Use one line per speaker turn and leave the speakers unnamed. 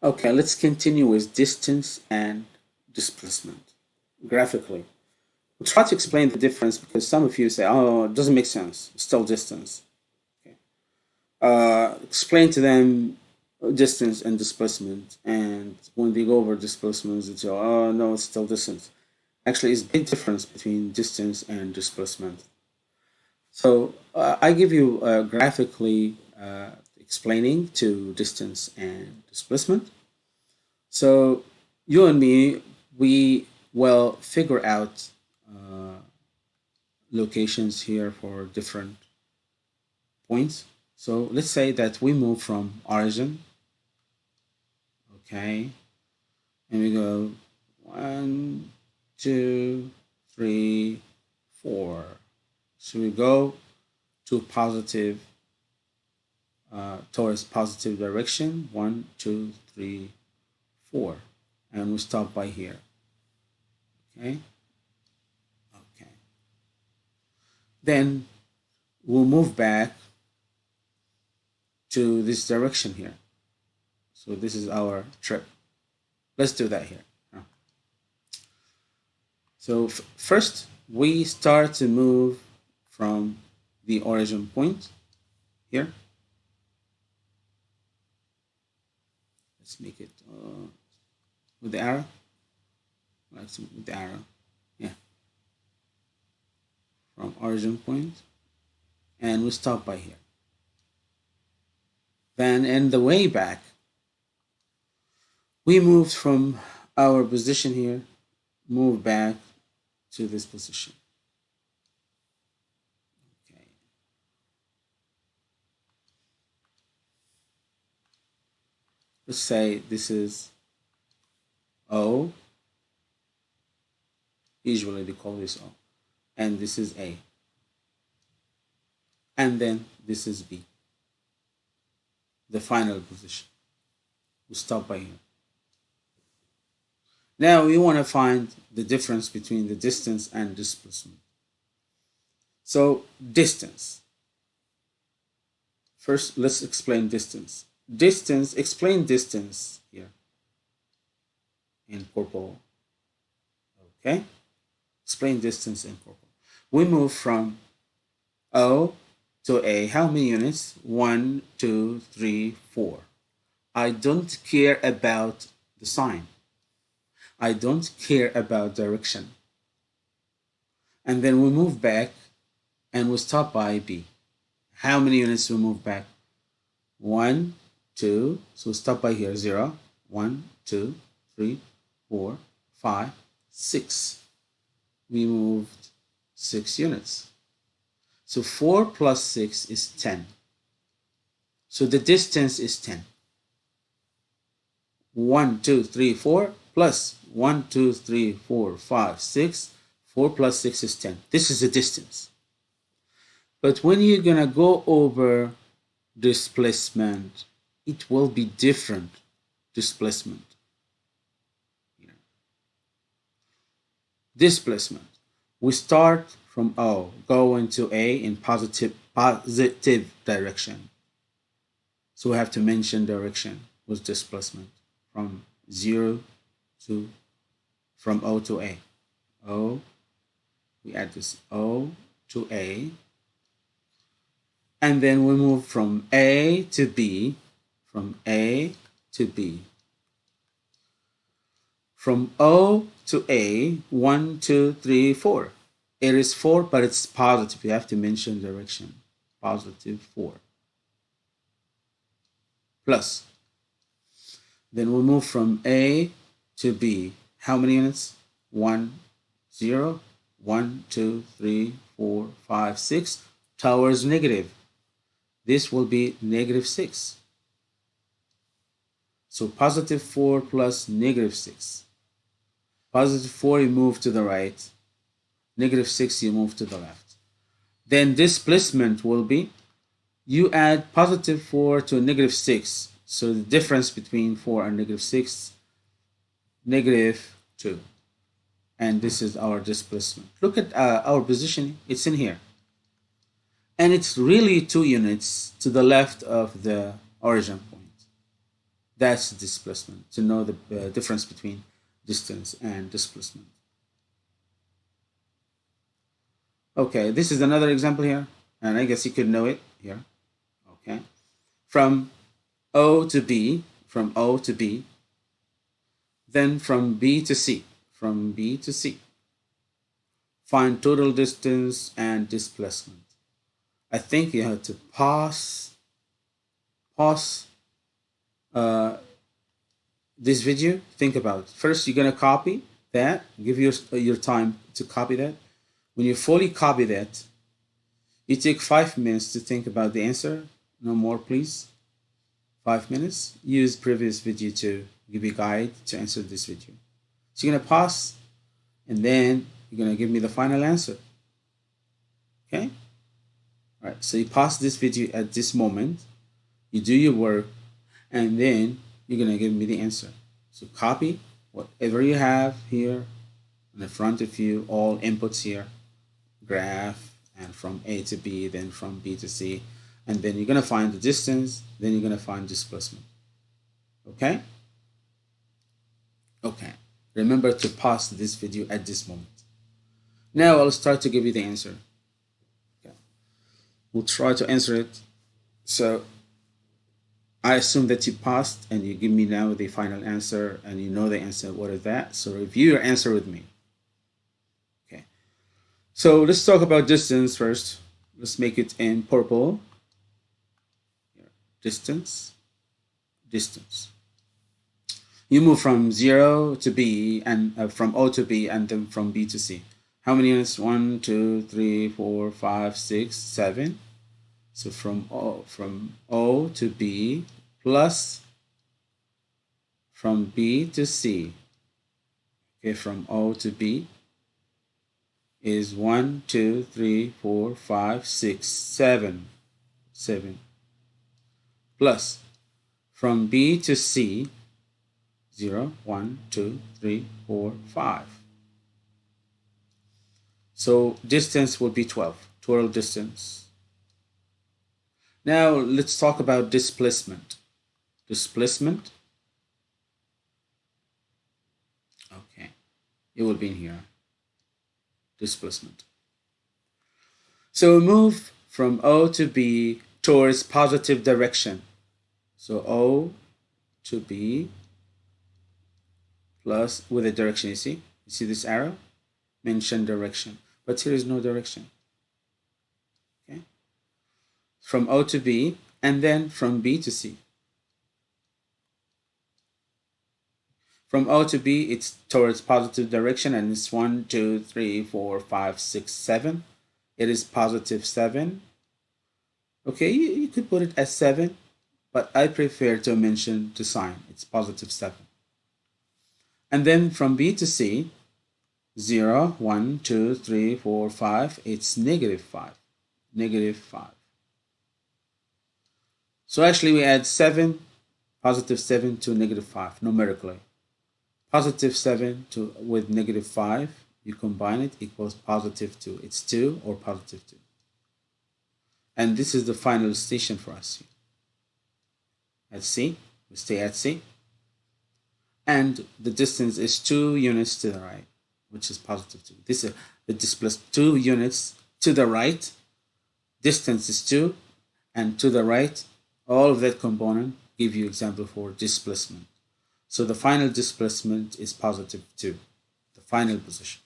Okay, let's continue with distance and displacement graphically. We'll try to explain the difference because some of you say, oh, it doesn't make sense, it's still distance. Okay. Uh, explain to them distance and displacement and when they go over displacements, they say, oh, no, it's still distance. Actually, it's big difference between distance and displacement. So uh, I give you uh, graphically uh, explaining to distance and displacement. So you and me, we will figure out uh, locations here for different points. So let's say that we move from origin, okay, and we go one, two, three, four. So we go to positive uh, towards positive direction. One, two, three, four. And we stop by here. Okay. Okay. Then we'll move back to this direction here. So this is our trip. Let's do that here. So first we start to move from the origin point here let's make it uh, with the arrow? Let's with the arrow. Yeah. From origin point. And we stop by here. Then in the way back we moved from our position here move back to this position let's say this is O, usually they call this O, and this is A, and then this is B, the final position. We stop by here. Now we want to find the difference between the distance and displacement. So distance. First, let's explain distance distance, explain distance here in purple. Okay? Explain distance in purple. We move from O to A. How many units? One, two, three, four. I don't care about the sign. I don't care about direction. And then we move back and we stop by B. How many units we move back? One, 2, so stop by here, 0, 1, 2, 3, 4, 5, 6. We moved 6 units. So 4 plus 6 is 10. So the distance is 10. 1, 2, 3, 4 plus 1, 2, 3, 4, 5, 6. 4 plus 6 is 10. This is the distance. But when you're going to go over displacement, it will be different displacement. Displacement. We start from O, go into A in positive, positive direction. So we have to mention direction with displacement from 0 to, from O to A. O, we add this O to A. And then we move from A to B from A to B. From O to A, 1, 2, 3, 4. It is 4, but it's positive. You have to mention direction. Positive 4. Plus. Then we move from A to B. How many units? 1, 0, 1, 2, 3, 4, 5, 6. Towards negative. This will be negative 6. So positive 4 plus negative 6. Positive 4 you move to the right. Negative 6 you move to the left. Then displacement will be you add positive 4 to negative 6. So the difference between 4 and negative 6, negative 2. And this is our displacement. Look at uh, our position. It's in here. And it's really 2 units to the left of the origin point That's displacement, to know the uh, difference between distance and displacement. Okay, this is another example here, and I guess you could know it here. Okay, from O to B, from O to B, then from B to C, from B to C. Find total distance and displacement. I think you have to pass, pause uh, this video. Think about it. First, you're gonna copy that. Give your your time to copy that. When you fully copy that, you take five minutes to think about the answer. No more, please. Five minutes. Use previous video to give you a guide to answer this video. So you're gonna pause, and then you're gonna give me the final answer. Okay. All right. So you pause this video at this moment. You do your work and then you're gonna give me the answer. So copy whatever you have here in the front of you, all inputs here, graph, and from A to B, then from B to C, and then you're gonna find the distance, then you're gonna find displacement. Okay? Okay. Remember to pause this video at this moment. Now I'll start to give you the answer. Okay. We'll try to answer it. So I assume that you passed and you give me now the final answer and you know the answer. What is that? So review your answer with me. Okay. So let's talk about distance first. Let's make it in purple. Distance. Distance. You move from 0 to B and uh, from O to B and then from B to C. How many units? One, two, three, four, five, six, seven. So from O, from O to B plus from B to C. Okay, from O to B is 1, 2, 3, 4, 5, 6, 7. 7. Plus from B to C 0, 1, 2, 3, 4, 5. So distance will be 12, total distance now let's talk about displacement. Displacement. Okay, it will be in here. Displacement. So we move from O to B towards positive direction. So O to B plus with a direction, you see? You see this arrow? Mention direction. But here is no direction from O to B, and then from B to C. From O to B, it's towards positive direction, and it's 1, 2, 3, 4, 5, 6, 7. It is positive 7. Okay, you, you could put it as 7, but I prefer to mention the sign. It's positive 7. And then from B to C, 0, 1, 2, 3, 4, 5, it's negative 5. Negative 5. So actually we add 7, positive 7 to negative 5 numerically. Positive 7 to with negative 5, you combine it equals positive 2. It's 2 or positive 2. And this is the final station for us. At C, we stay at C. And the distance is 2 units to the right, which is positive 2. This is the displacement 2 units to the right. Distance is 2 and to the right all of that component give you example for displacement. So the final displacement is positive 2, the final position.